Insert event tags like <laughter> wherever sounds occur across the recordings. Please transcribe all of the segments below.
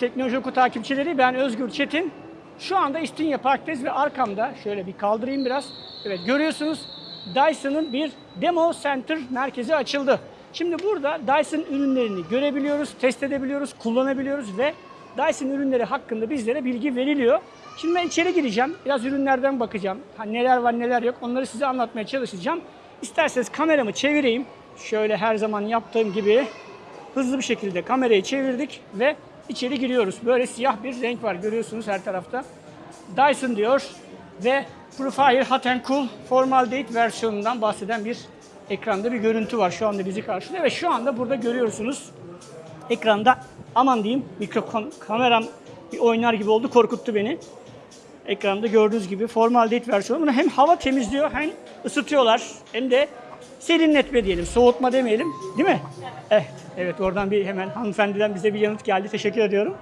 Teknoloji Oku takipçileri ben Özgür Çetin. Şu anda İstinye Park'tayız ve arkamda şöyle bir kaldırayım biraz. Evet görüyorsunuz Dyson'ın bir demo center merkezi açıldı. Şimdi burada Dyson ürünlerini görebiliyoruz, test edebiliyoruz, kullanabiliyoruz ve Dyson ürünleri hakkında bizlere bilgi veriliyor. Şimdi ben içeri gireceğim, biraz ürünlerden bakacağım. Ha, neler var neler yok onları size anlatmaya çalışacağım. İsterseniz kameramı çevireyim. Şöyle her zaman yaptığım gibi hızlı bir şekilde kamerayı çevirdik ve içeri giriyoruz. Böyle siyah bir renk var görüyorsunuz her tarafta. Dyson diyor ve Profire Hot and Cool Formaldehyd versiyonundan bahseden bir ekranda bir görüntü var. Şu anda bizi karşılıyor ve şu anda burada görüyorsunuz ekranda aman diyeyim mikrofon kameram bir oynar gibi oldu korkuttu beni. Ekranda gördüğünüz gibi formaldehit versiyonu. Bunu hem hava temizliyor hem ısıtıyorlar hem de serinletme diyelim, soğutma demeyelim. Değil mi? Evet, evet oradan bir hemen hanımefendiden bize bir yanıt geldi. Teşekkür ediyorum.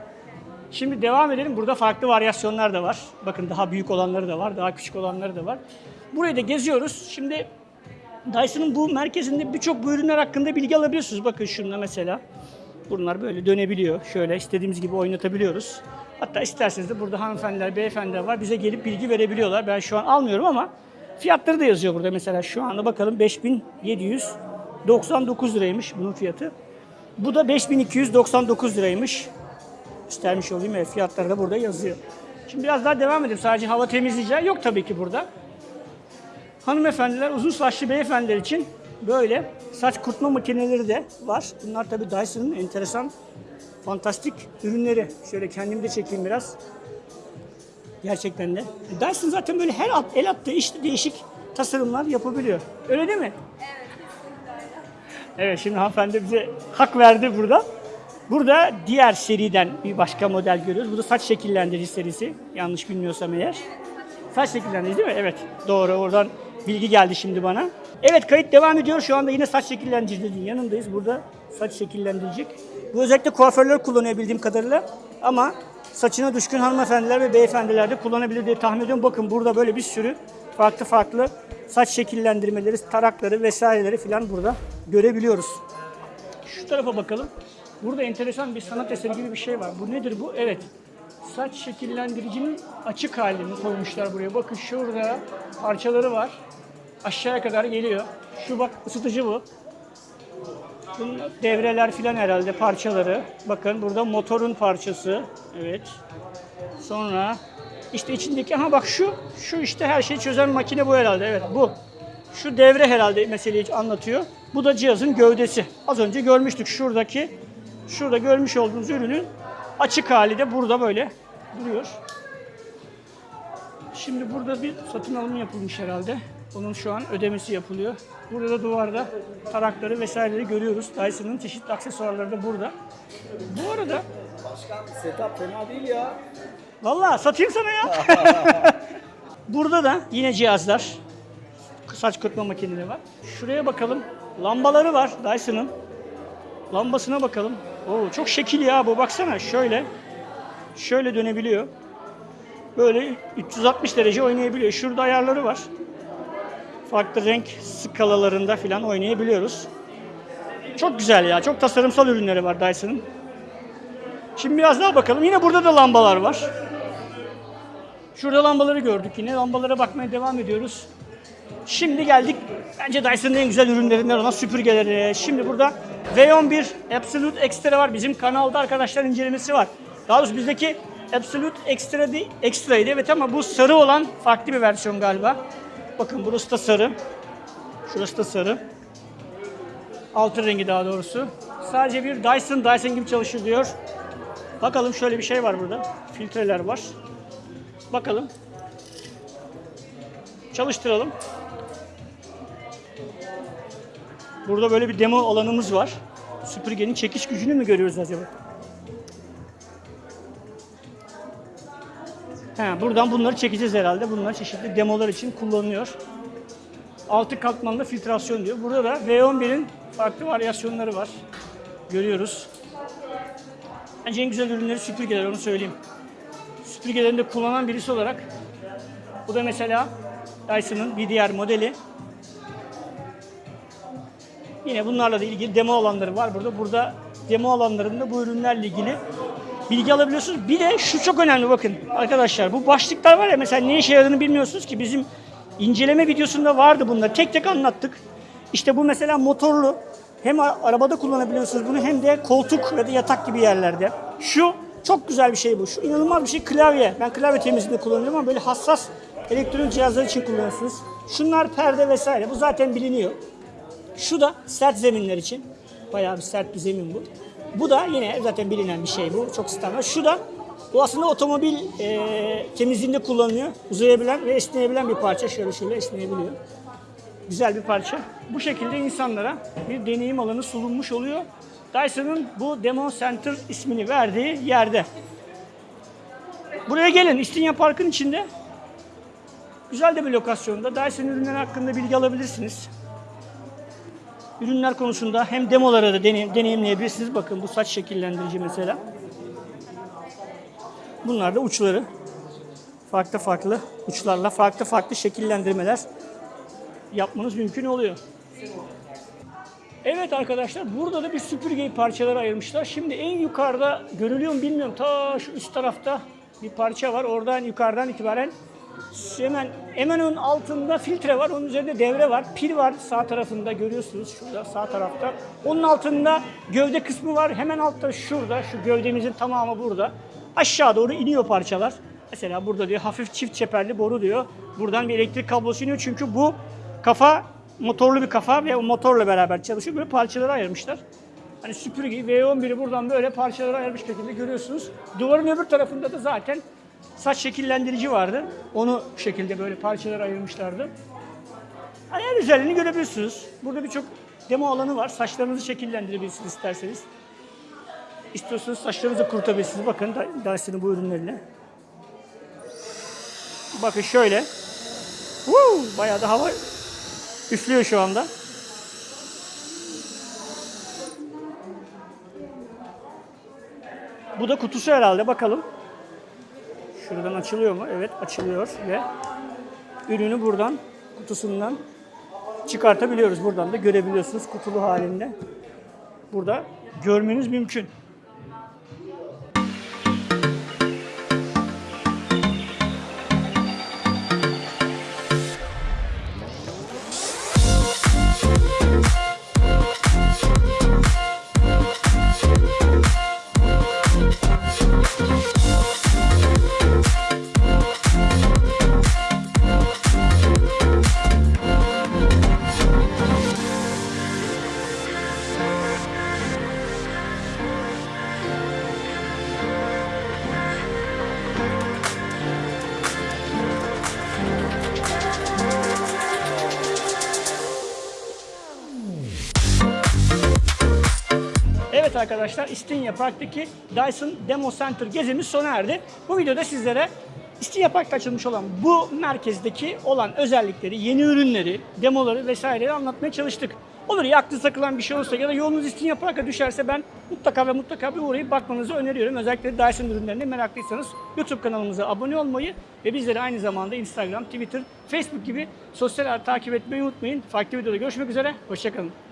Şimdi devam edelim. Burada farklı varyasyonlar da var. Bakın daha büyük olanları da var, daha küçük olanları da var. Burayı da geziyoruz. Şimdi Dyson'ın bu merkezinde birçok bu ürünler hakkında bilgi alabiliyorsunuz. Bakın şunda mesela. Bunlar böyle dönebiliyor. Şöyle istediğimiz gibi oynatabiliyoruz. Hatta isterseniz de burada hanımefendiler, beyefendiler var. Bize gelip bilgi verebiliyorlar. Ben şu an almıyorum ama fiyatları da yazıyor burada. Mesela şu anda bakalım 5799 liraymış bunun fiyatı. Bu da 5299 liraymış. İstermiş olayım. Evet, fiyatları da burada yazıyor. Şimdi biraz daha devam edelim. Sadece hava temizleyeceği yok tabii ki burada. Hanımefendiler, uzun saçlı beyefendiler için böyle saç kurutma makineleri de var. Bunlar tabii Dyson'ın enteresan, fantastik ürünleri. Şöyle kendimi de çekeyim biraz. Gerçekten de. Dyson zaten böyle her at, el attığı işte değişik tasarımlar yapabiliyor. Öyle değil mi? Evet şimdi hanımefendi bize hak verdi burada. Burada diğer seriden bir başka model görüyoruz. Bu da saç şekillendirici serisi. Yanlış bilmiyorsam eğer. Saç şekillendirici değil mi? Evet. Doğru. Oradan bilgi geldi şimdi bana. Evet kayıt devam ediyor. Şu anda yine saç şekillendiricinin yanındayız. Burada saç şekillendirecek. Bu özellikle kuaförler kullanıyor bildiğim kadarıyla. Ama saçına düşkün hanımefendiler ve beyefendiler de kullanabilir diye tahmin ediyorum. Bakın burada böyle bir sürü farklı farklı saç şekillendirmeleri, tarakları vesaireleri falan burada görebiliyoruz. Şu tarafa bakalım. Burada enteresan bir sanat eseri gibi bir şey var. Bu nedir bu? Evet. Saç şekillendiricinin açık halini koymuşlar buraya. Bakın şurada parçaları var. Aşağıya kadar geliyor. Şu bak ısıtıcı bu. Bunun devreler filan herhalde parçaları. Bakın burada motorun parçası. Evet. Sonra işte içindeki ha bak şu şu işte her şeyi çözen makine bu herhalde. Evet bu. Şu devre herhalde meseleyi anlatıyor. Bu da cihazın gövdesi. Az önce görmüştük şuradaki şurada görmüş olduğunuz ürünün açık hali de burada böyle duruyor. Şimdi burada bir satın alımı yapılmış herhalde. Onun şu an ödemesi yapılıyor. Burada da duvarda tarakları vesaireleri görüyoruz. Dyson'ın çeşitli aksesuarları da burada. Bu arada Başkan setup fena değil ya. Vallahi satayım sana ya. <laughs> Burada da yine cihazlar. Saç kurutma makineleri var. Şuraya bakalım. Lambaları var Dyson'ın. Lambasına bakalım. Oo, çok şekil ya bu. Baksana şöyle. Şöyle dönebiliyor. Böyle 360 derece oynayabiliyor. Şurada ayarları var. Farklı renk skalalarında falan oynayabiliyoruz. Çok güzel ya. Çok tasarımsal ürünleri var Dyson'ın. Şimdi biraz daha bakalım. Yine burada da lambalar var. Şurada lambaları gördük yine. Lambalara bakmaya devam ediyoruz. Şimdi geldik bence Dyson'ın en güzel ürünlerinden olan süpürgeleri. Şimdi burada V11 Absolute Extra var. Bizim kanalda arkadaşlar incelemesi var. Daha doğrusu bizdeki Absolute Extra değil, Extra'ydı evet ama bu sarı olan farklı bir versiyon galiba. Bakın burası da sarı. Şurası da sarı. Altın rengi daha doğrusu. Sadece bir Dyson, Dyson gibi çalışır diyor. Bakalım şöyle bir şey var burada. Filtreler var. Bakalım. Çalıştıralım. Burada böyle bir demo alanımız var. Süpürgenin çekiş gücünü mü görüyoruz acaba? He, buradan bunları çekeceğiz herhalde. Bunlar çeşitli demolar için kullanılıyor. Altı katmanlı filtrasyon diyor. Burada da V11'in farklı varyasyonları var. Görüyoruz. Bence en güzel ürünleri süpürgeler onu söyleyeyim. Süpürgelerinde kullanan birisi olarak bu da mesela Dyson'ın bir diğer modeli. Yine bunlarla da ilgili demo alanları var burada. Burada demo alanlarında bu ürünlerle ilgili bilgi alabiliyorsunuz. Bir de şu çok önemli bakın arkadaşlar. Bu başlıklar var ya mesela ne işe yaradığını bilmiyorsunuz ki bizim inceleme videosunda vardı bunlar. Tek tek anlattık. İşte bu mesela motorlu. Hem arabada kullanabiliyorsunuz bunu hem de koltuk ya da yatak gibi yerlerde. Şu çok güzel bir şey bu. Şu inanılmaz bir şey klavye. Ben klavye temizliğinde kullanıyorum ama böyle hassas elektronik cihazlar için kullanıyorsunuz. Şunlar perde vesaire. Bu zaten biliniyor. Şu da sert zeminler için. Bayağı bir sert bir zemin bu. Bu da yine zaten bilinen bir şey bu. Çok standart. Şu da bu aslında otomobil e, temizliğinde kullanılıyor. Uzayabilen ve esneyebilen bir parça. Şöyle şöyle esneyebiliyor. Güzel bir parça. Bu şekilde insanlara bir deneyim alanı sunulmuş oluyor. Dyson'ın bu Demo Center ismini verdiği yerde. Buraya gelin. İstinye Park'ın içinde. Güzel de bir lokasyonda. Dyson ürünleri hakkında bilgi alabilirsiniz ürünler konusunda hem demolara da deneyim, deneyimleyebilirsiniz. Bakın bu saç şekillendirici mesela. Bunlar da uçları. Farklı farklı uçlarla farklı farklı şekillendirmeler yapmanız mümkün oluyor. Evet arkadaşlar burada da bir süpürgeyi parçalara ayırmışlar. Şimdi en yukarıda görülüyor mu bilmiyorum. Ta şu üst tarafta bir parça var. Oradan yukarıdan itibaren hemen hemen onun altında filtre var. Onun üzerinde devre var. Pil var sağ tarafında görüyorsunuz şurada sağ tarafta. Onun altında gövde kısmı var. Hemen altta şurada şu gövdemizin tamamı burada. Aşağı doğru iniyor parçalar. Mesela burada diyor hafif çift çeperli boru diyor. Buradan bir elektrik kablosu iniyor çünkü bu kafa motorlu bir kafa ve o motorla beraber çalışıyor. Böyle parçalara ayırmışlar. Hani süpürgeyi V11'i buradan böyle parçalara ayırmış şekilde görüyorsunuz. Duvarın öbür tarafında da zaten saç şekillendirici vardı. Onu bu şekilde böyle parçalara ayırmışlardı. Hani en özelliğini görebilirsiniz. Burada birçok demo alanı var. Saçlarınızı şekillendirebilirsiniz isterseniz. İstiyorsanız saçlarınızı kurutabilirsiniz. Bakın Dyson'ın bu ürünleriyle. Bakın şöyle. Woo! Bayağı da hava üflüyor şu anda. Bu da kutusu herhalde bakalım. Şuradan açılıyor mu? Evet açılıyor ve ürünü buradan kutusundan çıkartabiliyoruz. Buradan da görebiliyorsunuz kutulu halinde. Burada görmeniz mümkün. Arkadaşlar İstinye Park'taki Dyson Demo Center gezimiz sona erdi. Bu videoda sizlere İstinye Park'ta açılmış olan bu merkezdeki olan özellikleri, yeni ürünleri, demoları vesaireleri anlatmaya çalıştık. Olur ya aklınıza takılan bir şey olursa ya da yolunuz İstinye Park'a düşerse ben mutlaka ve mutlaka bir uğrayıp bakmanızı öneriyorum. Özellikle Dyson ürünlerine meraklıysanız YouTube kanalımıza abone olmayı ve bizleri aynı zamanda Instagram, Twitter, Facebook gibi sosyal ağ takip etmeyi unutmayın. Farklı videoda görüşmek üzere, hoşçakalın.